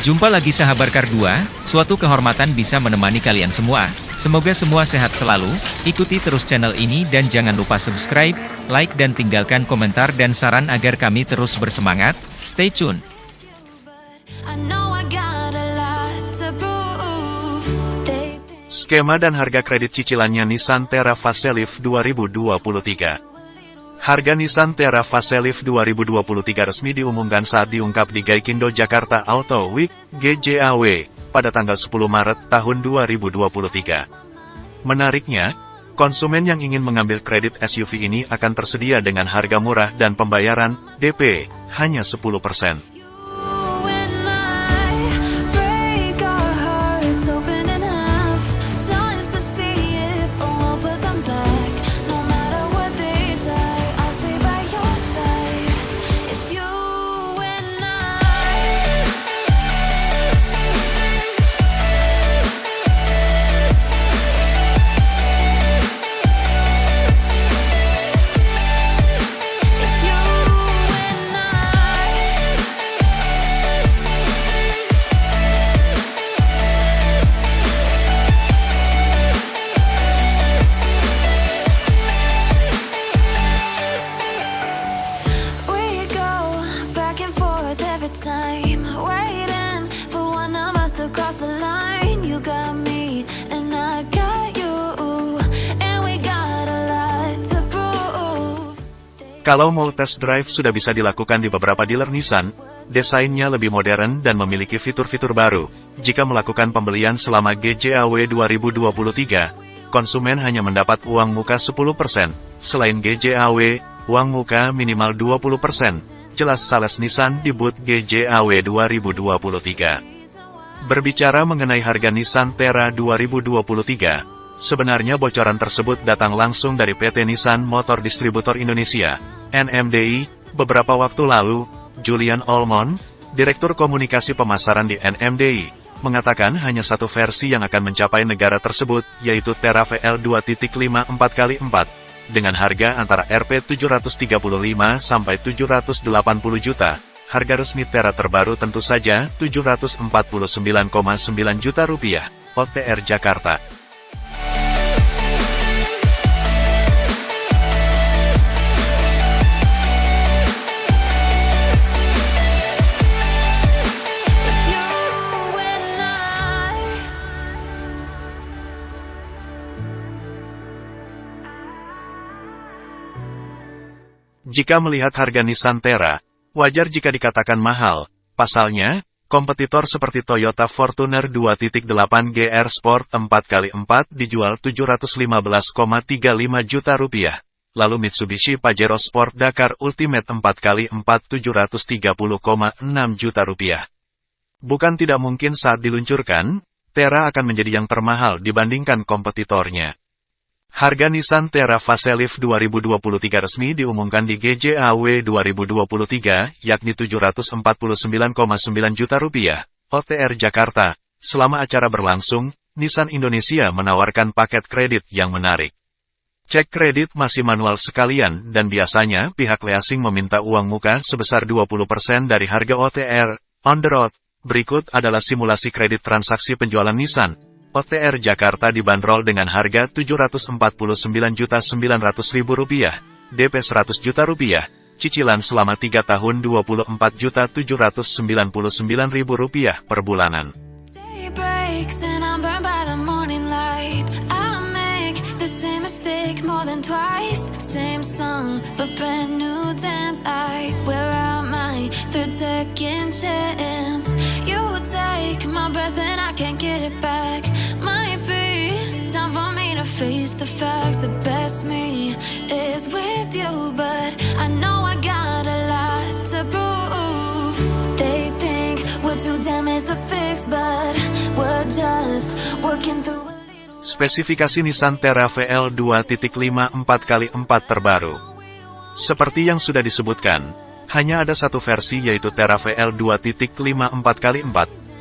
Jumpa lagi sahabat Kar2, suatu kehormatan bisa menemani kalian semua. Semoga semua sehat selalu, ikuti terus channel ini dan jangan lupa subscribe, like dan tinggalkan komentar dan saran agar kami terus bersemangat. Stay tune. Skema dan harga kredit cicilannya Nissan Terra Facelift 2023 Harga Nissan Terra Facelift 2023 resmi diumumkan saat diungkap di Gaikindo Jakarta Auto Week, GJAW, pada tanggal 10 Maret tahun 2023. Menariknya, konsumen yang ingin mengambil kredit SUV ini akan tersedia dengan harga murah dan pembayaran DP hanya 10%. Kalau mau test drive sudah bisa dilakukan di beberapa dealer Nissan, desainnya lebih modern dan memiliki fitur-fitur baru. Jika melakukan pembelian selama GJAW 2023, konsumen hanya mendapat uang muka 10%. Selain GJAW, uang muka minimal 20%. Jelas sales Nissan di booth GJAW 2023. Berbicara mengenai harga Nissan Terra 2023, Sebenarnya bocoran tersebut datang langsung dari PT Nissan Motor Distributor Indonesia, NMDI, beberapa waktu lalu, Julian Olmon, Direktur Komunikasi Pemasaran di NMDI, mengatakan hanya satu versi yang akan mencapai negara tersebut, yaitu Terra VL 2.5 4x4, dengan harga antara Rp 735 sampai 780 juta. Harga resmi Terra terbaru tentu saja 749,9 juta rupiah, OTR Jakarta. Jika melihat harga Nissan Terra, wajar jika dikatakan mahal. Pasalnya, kompetitor seperti Toyota Fortuner 2.8 GR Sport 4x4 dijual 715,35 juta rupiah. Lalu Mitsubishi Pajero Sport Dakar Ultimate 4x4 730,6 juta rupiah. Bukan tidak mungkin saat diluncurkan, Terra akan menjadi yang termahal dibandingkan kompetitornya. Harga Nissan Terra Facelift 2023 resmi diumumkan di GJAW 2023, yakni 749,9 juta rupiah. OTR Jakarta. Selama acara berlangsung, Nissan Indonesia menawarkan paket kredit yang menarik. Cek kredit masih manual sekalian dan biasanya pihak leasing meminta uang muka sebesar 20% dari harga OTR. On the road, berikut adalah simulasi kredit transaksi penjualan Nissan. OTR Jakarta dibanderol dengan harga Rp749.900.000, DP 100 juta rupiah, cicilan selama 3 tahun Rp24.799.000 per bulanan. take my breath and I can't get it back face the facts The best me is with you. But I know I got a lot to prove. They think we're too damaged to fix But we're just working through Spesifikasi Nissan Terra VL 2.5 4x4 terbaru. Seperti yang sudah disebutkan, hanya ada satu versi yaitu Terra VL 2.5 4x4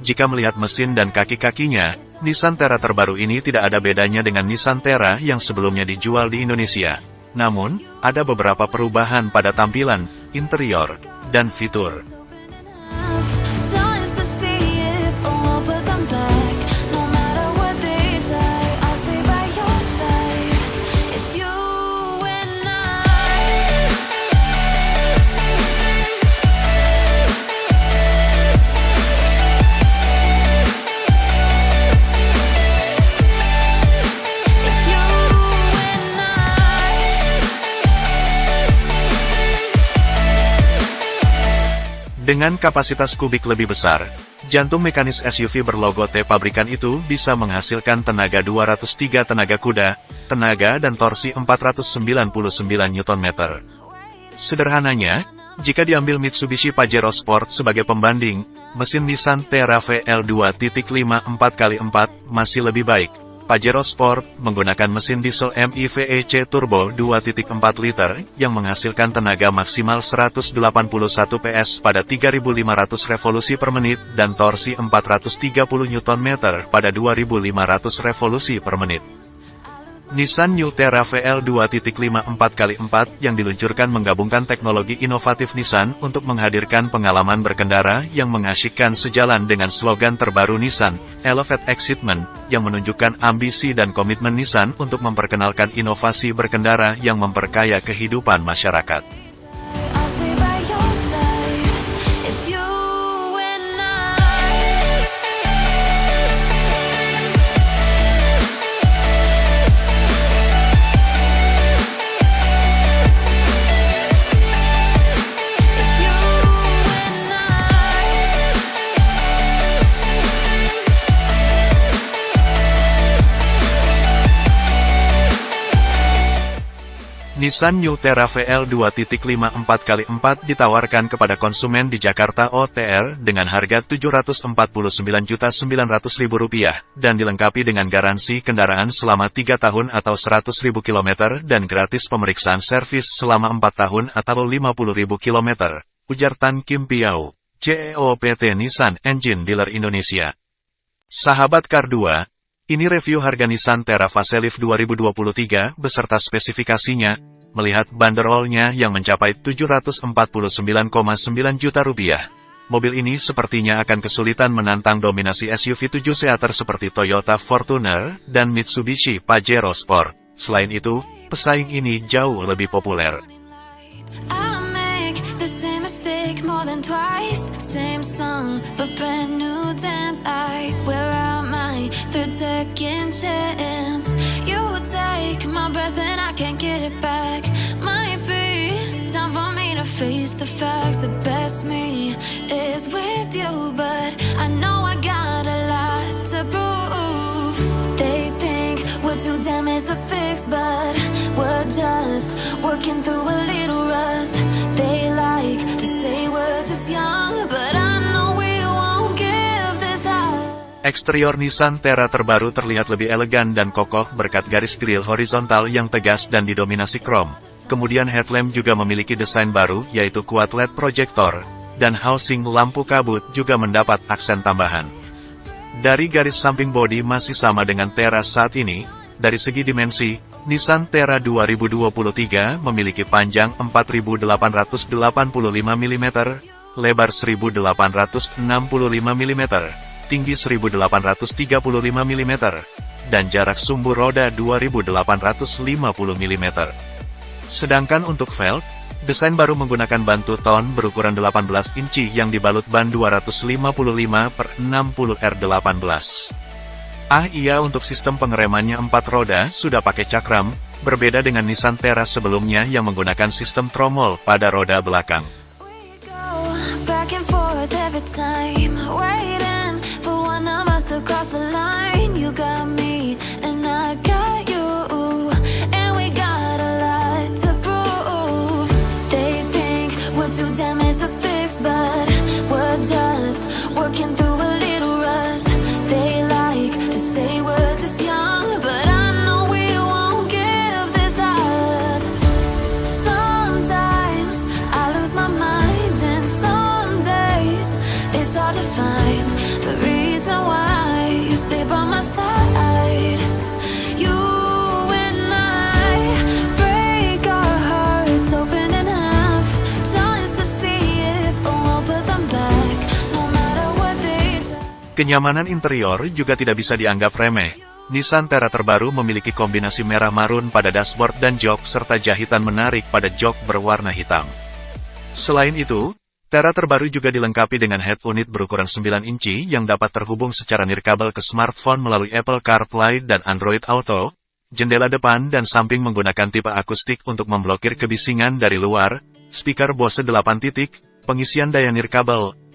jika melihat mesin dan kaki-kakinya, Nissan Terra terbaru ini tidak ada bedanya dengan Nissan Terra yang sebelumnya dijual di Indonesia. Namun, ada beberapa perubahan pada tampilan, interior, dan fitur. Dengan kapasitas kubik lebih besar, jantung mekanis SUV berlogo T pabrikan itu bisa menghasilkan tenaga 203 tenaga kuda, tenaga dan torsi 499 Nm. Sederhananya, jika diambil Mitsubishi Pajero Sport sebagai pembanding, mesin Nissan Terra-VL 2.5 4x4 masih lebih baik. Pajero Sport menggunakan mesin diesel MIVEC turbo 2.4 liter yang menghasilkan tenaga maksimal 181 PS pada 3.500 revolusi per menit dan torsi 430 Nm pada 2.500 revolusi per menit. Nissan New Terra VL 2.5 4x4 yang diluncurkan menggabungkan teknologi inovatif Nissan untuk menghadirkan pengalaman berkendara yang mengasyikkan sejalan dengan slogan terbaru Nissan, Elevate Excitement, yang menunjukkan ambisi dan komitmen Nissan untuk memperkenalkan inovasi berkendara yang memperkaya kehidupan masyarakat. Nissan New Terra VL 2.5 4x4 ditawarkan kepada konsumen di Jakarta OTR dengan harga Rp749.900.000 dan dilengkapi dengan garansi kendaraan selama 3 tahun atau 100.000 km dan gratis pemeriksaan servis selama 4 tahun atau 50.000 km, ujar Tan Kim Piao, CEO PT Nissan Engine Dealer Indonesia. Sahabat Kar 2, ini review harga Nissan Terra Facelift 2023 beserta spesifikasinya, melihat banderolnya yang mencapai 749,9 juta rupiah. Mobil ini sepertinya akan kesulitan menantang dominasi SUV 7 seater seperti Toyota Fortuner dan Mitsubishi Pajero Sport. Selain itu, pesaing ini jauh lebih populer. Breath and I can't get it back. Might be time for me to face the facts. The best me is with you But I know I got a lot to prove. They think we're too damaged to fix But we're just working through a little rust. They like Eksterior Nissan Terra terbaru terlihat lebih elegan dan kokoh berkat garis grill horizontal yang tegas dan didominasi krom. Kemudian headlamp juga memiliki desain baru, yaitu kuat LED projector, dan housing lampu kabut juga mendapat aksen tambahan. Dari garis samping bodi masih sama dengan Terra saat ini, dari segi dimensi, Nissan Terra 2023 memiliki panjang 4885 mm, lebar 1865 mm, tinggi 1835 mm, dan jarak sumbu roda 2850 mm. Sedangkan untuk velg, desain baru menggunakan ban ton berukuran 18 inci yang dibalut ban 255 per 60 R18. Ah iya untuk sistem pengeremannya 4 roda sudah pakai cakram, berbeda dengan Nissan Terra sebelumnya yang menggunakan sistem tromol pada roda belakang. Kenyamanan interior juga tidak bisa dianggap remeh. Nissan Terra terbaru memiliki kombinasi merah marun pada dashboard dan jok serta jahitan menarik pada jok berwarna hitam. Selain itu, Terra terbaru juga dilengkapi dengan head unit berukuran 9 inci yang dapat terhubung secara nirkabel ke smartphone melalui Apple CarPlay dan Android Auto, jendela depan dan samping menggunakan tipe akustik untuk memblokir kebisingan dari luar, speaker Bose 8 titik, pengisian daya nirkabel,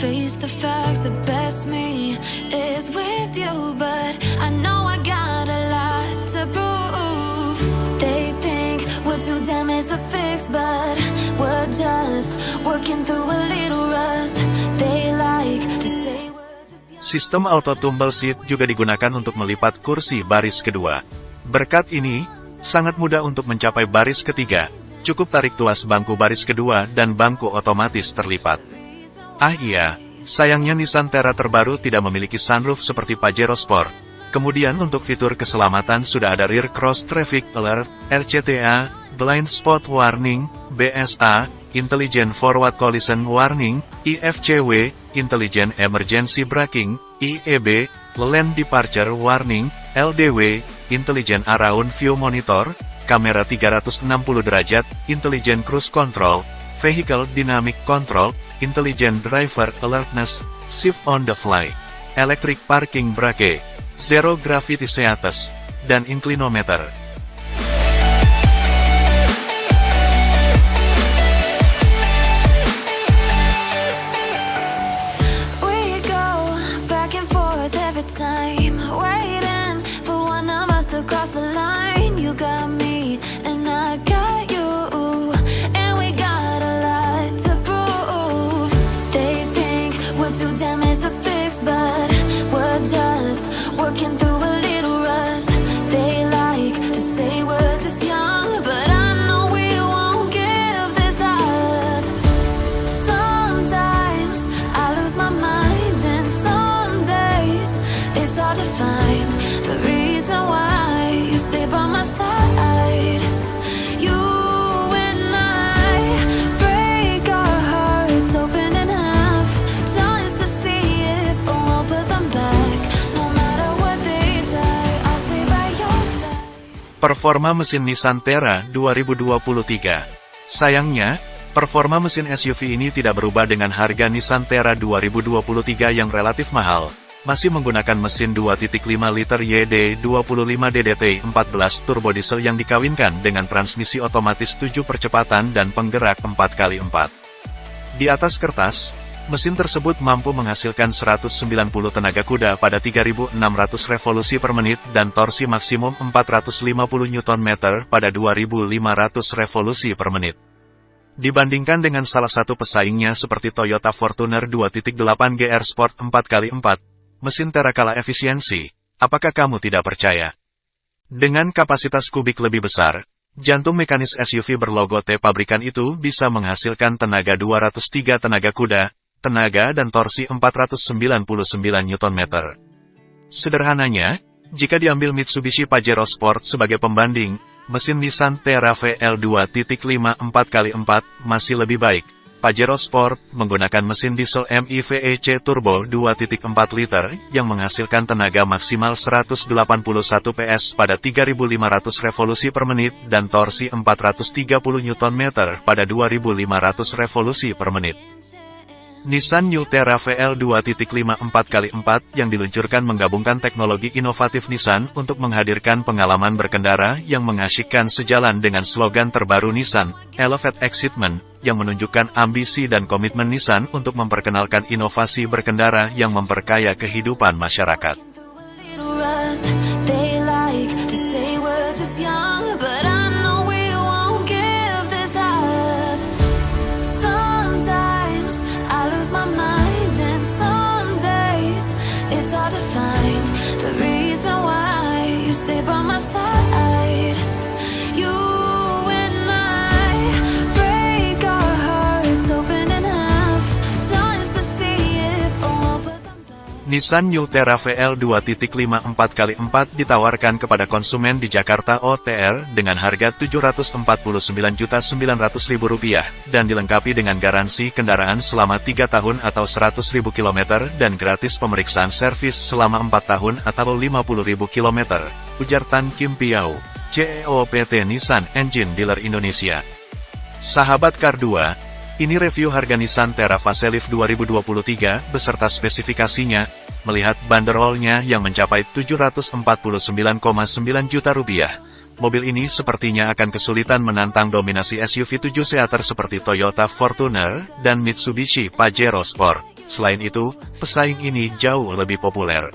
face the facts. The best me is with you, but I know I got a lot to prove. They think we're too damaged to fix, but we're just working through a little rust. They like to say we're just young. Sistem auto tumble seat juga digunakan untuk melipat kursi baris kedua. Berkat ini, sangat mudah untuk mencapai baris ketiga. Cukup tarik tuas bangku baris kedua dan bangku otomatis terlipat. Ah iya, sayangnya Nissan Terra terbaru tidak memiliki sunroof seperti Pajero Sport. Kemudian untuk fitur keselamatan sudah ada Rear Cross Traffic Alert, RCTA, Blind Spot Warning, BSA, Intelligent Forward Collision Warning, IFCW, Intelligent Emergency Braking, IEB, Lane Departure Warning, LDW, Intelligent Around View Monitor, kamera 360 derajat, Intelligent Cruise Control, Vehicle Dynamic Control, Intelligent Driver Alertness, Shift on the Fly, Electric Parking Brake, Zero Gravity Seatus, dan Inclinometer. Performa mesin Nissan Terra 2023 Sayangnya, performa mesin SUV ini tidak berubah dengan harga Nissan Terra 2023 yang relatif mahal. Masih menggunakan mesin 2.5 liter YD 25 DDT 14 turbo diesel yang dikawinkan dengan transmisi otomatis 7 percepatan dan penggerak 4x4. Di atas kertas, mesin tersebut mampu menghasilkan 190 tenaga kuda pada 3600 revolusi per menit dan torsi maksimum 450 Nm pada 2500 revolusi per menit. Dibandingkan dengan salah satu pesaingnya seperti Toyota Fortuner 2.8 GR Sport 4x4, mesin Terra kalah efisiensi, apakah kamu tidak percaya? Dengan kapasitas kubik lebih besar, jantung mekanis SUV berlogo T pabrikan itu bisa menghasilkan tenaga 203 tenaga kuda, tenaga dan torsi 499 Nm. Sederhananya, jika diambil Mitsubishi Pajero Sport sebagai pembanding, mesin Nissan Terra VL 2.5 4x4 masih lebih baik. Pajero Sport menggunakan mesin diesel MI VEC turbo 2.4 liter yang menghasilkan tenaga maksimal 181 PS pada 3500 revolusi per menit dan torsi 430 Nm pada 2500 revolusi per menit. Nissan New Terra VL 2.5 4x4 yang diluncurkan menggabungkan teknologi inovatif Nissan untuk menghadirkan pengalaman berkendara yang mengasyikkan sejalan dengan slogan terbaru Nissan, Elevate Excitement, yang menunjukkan ambisi dan komitmen Nissan untuk memperkenalkan inovasi berkendara yang memperkaya kehidupan masyarakat. Nissan New Terra VL 2.5 4x4 ditawarkan kepada konsumen di Jakarta OTR dengan harga Rp749.900.000 dan dilengkapi dengan garansi kendaraan selama 3 tahun atau 100.000 km dan gratis pemeriksaan servis selama 4 tahun atau 50.000 km, ujar Tan Kim Piao, CEO PT Nissan Engine Dealer Indonesia. Sahabat Kar 2, ini review harga Nissan Terra Facelift 2023 beserta spesifikasinya, melihat banderolnya yang mencapai 749,9 juta rupiah. Mobil ini sepertinya akan kesulitan menantang dominasi SUV 7 seater seperti Toyota Fortuner dan Mitsubishi Pajero Sport. Selain itu, pesaing ini jauh lebih populer.